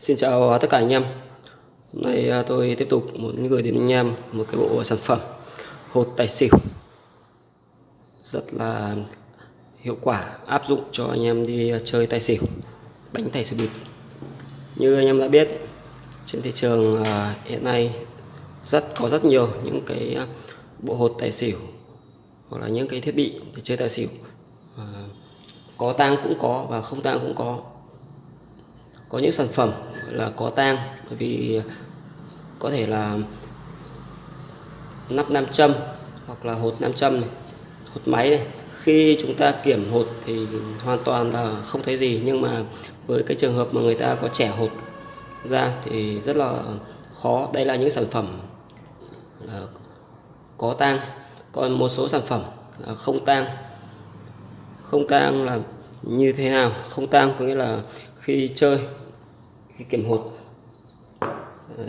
Xin chào à, tất cả anh em. Hôm nay à, tôi tiếp tục muốn gửi đến anh em, một cái bộ sản phẩm hột tài xỉu. Rất là hiệu quả, áp dụng cho anh em đi à, chơi tài xỉu Đánh tài xỉu bịp. Như anh em đã biết, trên thị trường hiện nay rất, có rất nhiều những cái bộ hột tài xỉu, hoặc là những cái thiết bị để chơi tài xỉu. Có tang cũng có và không tang cũng có có những sản phẩm là có tang bởi vì có thể là nắp nam châm hoặc là hột nam châm này, hột máy này. Khi chúng ta kiểm hột thì hoàn toàn là không thấy gì nhưng mà với cái trường hợp mà người ta có trẻ hột ra thì rất là khó. Đây là những sản phẩm là có tang. Còn một số sản phẩm là không tang. Không tang là như thế nào? Không tang có nghĩa là khi chơi khi kiểm hột ờ,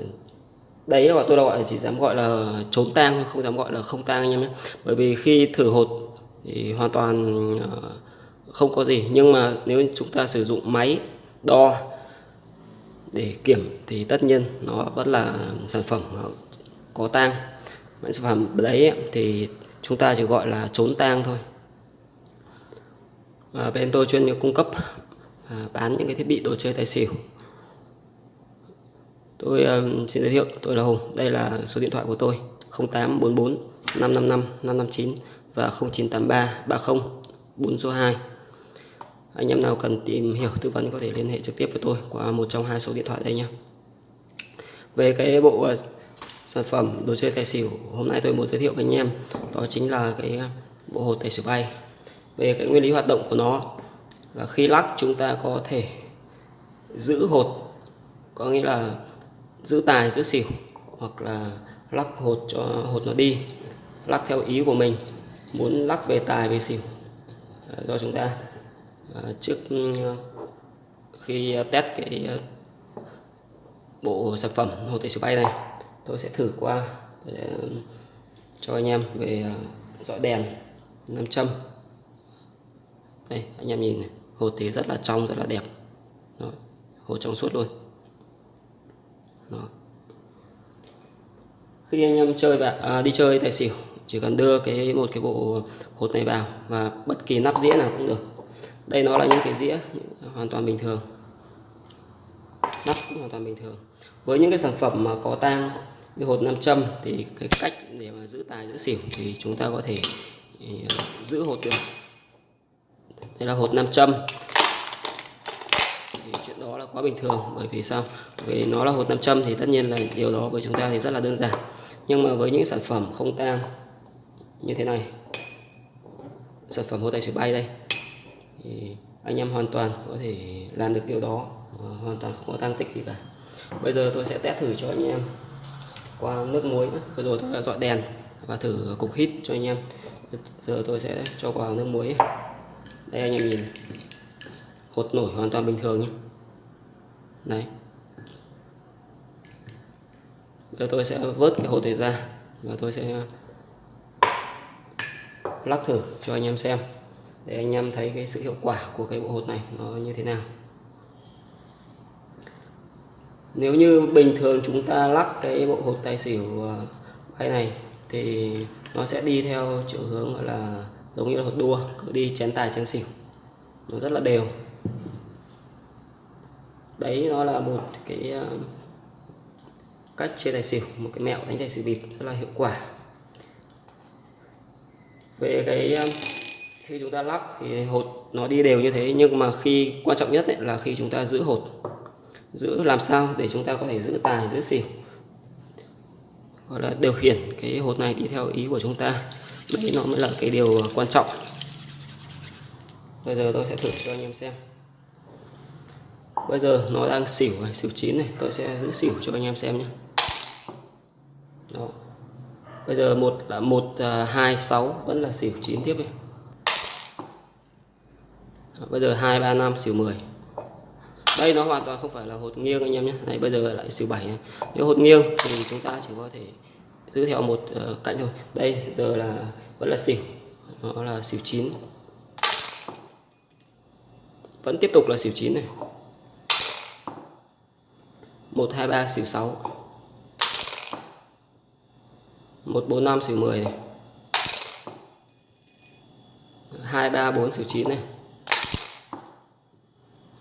đấy là tôi gọi chỉ dám gọi là trốn tang không dám gọi là không tang anh em nhé. Bởi vì khi thử hột thì hoàn toàn ờ, không có gì. Nhưng mà nếu chúng ta sử dụng máy đo để kiểm thì tất nhiên nó vẫn là sản phẩm có tang. Sản phẩm đấy thì chúng ta chỉ gọi là trốn tang thôi. À, bên tôi chuyên cung cấp à, bán những cái thiết bị đồ chơi tài xỉu. Tôi um, xin giới thiệu tôi là Hùng đây là số điện thoại của tôi 0844 555 559 và 0983 30 402 anh em nào cần tìm hiểu tư vấn có thể liên hệ trực tiếp với tôi qua một trong hai số điện thoại đây nhé. Về cái bộ uh, sản phẩm đồ chơi tài xỉu hôm nay tôi muốn giới thiệu với anh em đó chính là cái bộ hột tài xỉu bay. Về cái nguyên lý hoạt động của nó là khi lắc, chúng ta có thể giữ hột, có nghĩa là giữ tài, giữ xỉu, hoặc là lắc hột cho, hột nó đi, lắc theo ý của mình, muốn lắc về tài, về xỉu à, do chúng ta. À, trước ừ, khi test cái à, bộ sản phẩm hột tài xỉu bay này, tôi sẽ thử qua để ừ, cho anh em về dọi đèn nam châm đây anh em nhìn này. Hột tế rất là trong rất là đẹp. Đó, hột trong suốt luôn. Đó. khi anh em chơi và à, đi chơi tài xỉu chỉ cần đưa cái một cái bộ hột này vào và bất kỳ nắp dĩa nào cũng được. Đây nó là những cái dĩa hoàn toàn bình thường. Nắp cũng hoàn toàn bình thường. Với những cái sản phẩm mà có tang như hột nam châm thì cái cách để mà giữ tài giữ xỉu thì chúng ta có thể ờ, giữ hột được đây là hột nam châm. Thì chuyện đó là quá bình thường, bởi vì sao? Vì nó là hột nam châm thì tất nhiên là điều đó với chúng ta thì rất là đơn giản. Nhưng mà với những sản phẩm không tang như thế này, sản phẩm hột tài sửa bay đây. Thì anh em hoàn toàn có thể làm được điều đó hoàn toàn không có tăng tích gì cả. Bây giờ tôi sẽ test thử cho anh em qua nước muối vừa rồi tôi đã dọi đèn và thử cục hít cho anh em. Giờ tôi sẽ cho vào nước muối đây, anh em nhìn. Hột nổi hoàn toàn bình thường nhé. Đấy. Giờ tôi sẽ vớt cái hột này ra và tôi sẽ lắc thử cho anh em xem để anh em thấy cái sự hiệu quả của cái bộ hột này nó như thế nào. Nếu như bình thường chúng ta lắc cái bộ hột tài xỉu à, bay này thì nó sẽ đi theo chiều hướng, gọi là giống như là hột đua cứ đi chén tài chén xỉu. Nó rất là đều. Đấy nó là một cái ờ, cách chơi tài xỉu một cái mẹo đánh tài xỉu bịp rất là hiệu quả. Về cái ờ, khi chúng ta lắc thì hột nó đi đều như thế nhưng mà khi quan trọng nhất ấy, là khi chúng ta giữ hột. Giữ làm sao để chúng ta có thể giữ tài giữ xỉu gọi là điều khiển cái hột này đi theo ý của chúng ta. Đấy nó mới là cái điều quan trọng. Bây giờ tôi sẽ thử cho anh em xem. Bây giờ nó đang xỉu này, xỉu chín này. Tôi sẽ giữ xỉu cho anh em xem nhé. Đó. Bây giờ một là một à, hai, sáu vẫn là xỉu chín tiếp này bây giờ hai, ba, năm, xỉu 10 đây nó hoàn toàn không phải là hột nghiêng anh em nhé. Này bây giờ lại xỉu bảy này. nếu hột nghiêng thì chúng ta chỉ có thể giữ theo một ờ, cạnh thôi. Đây, giờ là, vẫn là xỉu. Nó là xỉu chín. Vẫn tiếp tục là xỉu chín này. Một, hai, ba, xỉu sáu. Một, bốn, năm, xỉu mười này. Hai, ba, bốn, xỉu chín này.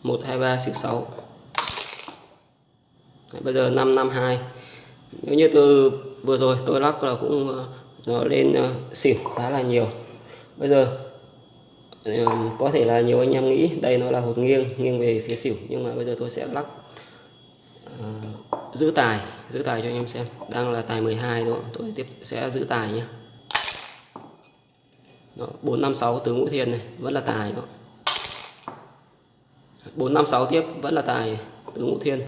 123 xỉu 6 Đấy, bây giờ 552 nếu như từ vừa rồi tôi lắc là cũng ờ, nó lên ờ, xỉu khá là nhiều. Bây giờ ờ, có thể là nhiều anh em nghĩ đây nó là hột nghiêng nghiêng về phía xỉu nhưng mà bây giờ tôi sẽ lắc uh, giữ tài giữ tài cho anh em xem. Đang là tài 12 đúng không? tôi tiếp sẽ giữ tài nhé đó, 456 tứ ngũ thiên này vẫn là tài đó. 4 5 6 tiếp vẫn là tài tứ ngũ thiên.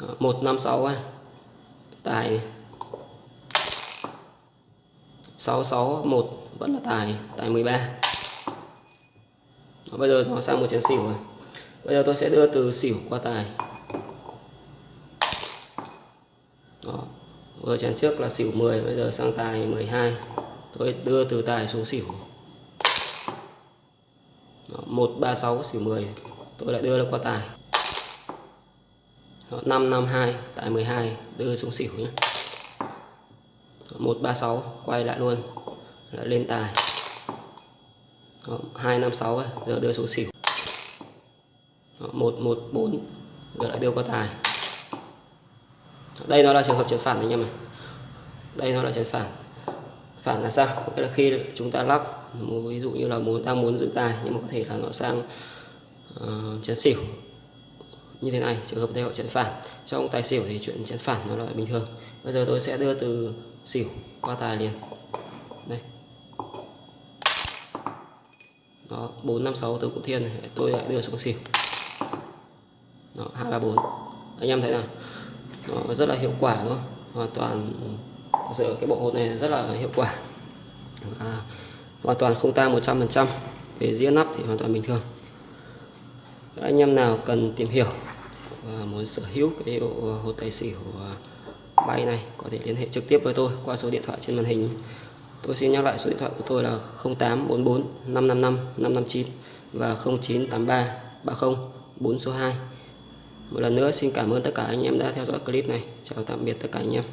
Đó, 156 à. tài 6 6 1 vẫn là tài tài 13 đó, bây giờ nó sang một chén xỉu rồi. Bây giờ tôi sẽ đưa từ xỉu qua tài. Đó vừa chén trước là xỉu 10 bây giờ sang tài 12 tôi đưa từ tài xuống xỉu. 136 xỉu 10 tôi lại đưa nó qua tài. Đó, 552 tài 12 đưa xuống xỉu nhé. 136 quay lại luôn. Lại lên tài. Đó, 256 ấy, giờ đưa xuống xỉu. Đó, 114 giờ lại đưa qua tài. Đây nó là trường hợp chấn phản anh em này đây nó là chấn phản phản là sao? Có nghĩa là khi chúng ta lắc ví dụ như là muốn ta muốn giữ tài nhưng mà có thể là nó sang ờ, uh, chấn xỉu. Như thế này trường hợp đây họ chấn phản. Trong tài xỉu thì chuyện chấn phản nó là bình thường. Bây giờ tôi sẽ đưa từ xỉu qua tài liền. Đây. Đó bốn năm sáu tứ cụ thiên này. Tôi lại đưa xuống xỉu. Đó hai ba bốn. Anh em thấy nào? Nó rất là hiệu quả đúng không? Hoàn toàn giữa cái bộ hột này rất là hiệu quả. À, hoàn toàn không ta 100% về dĩa nắp thì hoàn toàn bình thường. Anh em nào cần tìm hiểu và muốn sở hữu cái bộ hột tài xỉu à, bay này có thể liên hệ trực tiếp với tôi qua số điện thoại trên màn hình. Tôi xin nhắc lại số điện thoại của tôi là 0844 555 559 và 0983 30 4 số 2 một lần nữa xin cảm ơn tất cả anh em đã theo dõi clip này. Chào tạm biệt tất cả anh em.